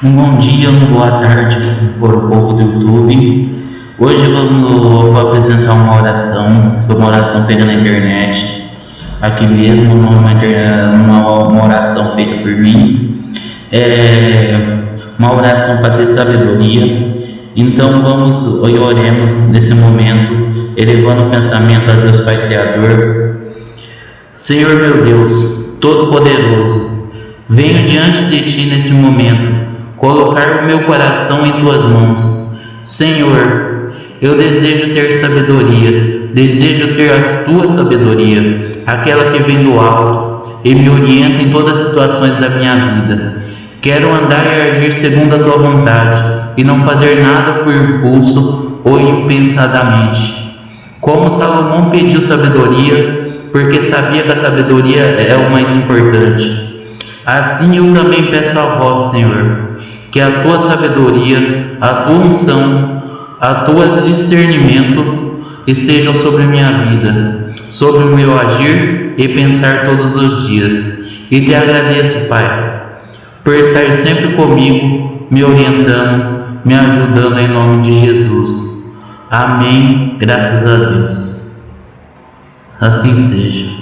Um bom dia, uma boa tarde para o povo do YouTube. Hoje vamos, vou apresentar uma oração, foi uma oração feita na internet, aqui mesmo, uma, uma, uma oração feita por mim. É uma oração para ter sabedoria. Então vamos e oremos nesse momento, elevando o pensamento a Deus Pai Criador. Senhor meu Deus, Todo-Poderoso, venho diante de Ti neste momento colocar o meu coração em tuas mãos. Senhor, eu desejo ter sabedoria, desejo ter a tua sabedoria, aquela que vem do alto e me orienta em todas as situações da minha vida. Quero andar e agir segundo a tua vontade e não fazer nada por impulso ou impensadamente. Como Salomão pediu sabedoria, porque sabia que a sabedoria é o mais importante. Assim eu também peço a vós, Senhor, que a tua sabedoria, a tua unção, a tua discernimento estejam sobre minha vida, sobre o meu agir e pensar todos os dias. E te agradeço, Pai, por estar sempre comigo, me orientando, me ajudando em nome de Jesus. Amém. Graças a Deus. Assim seja.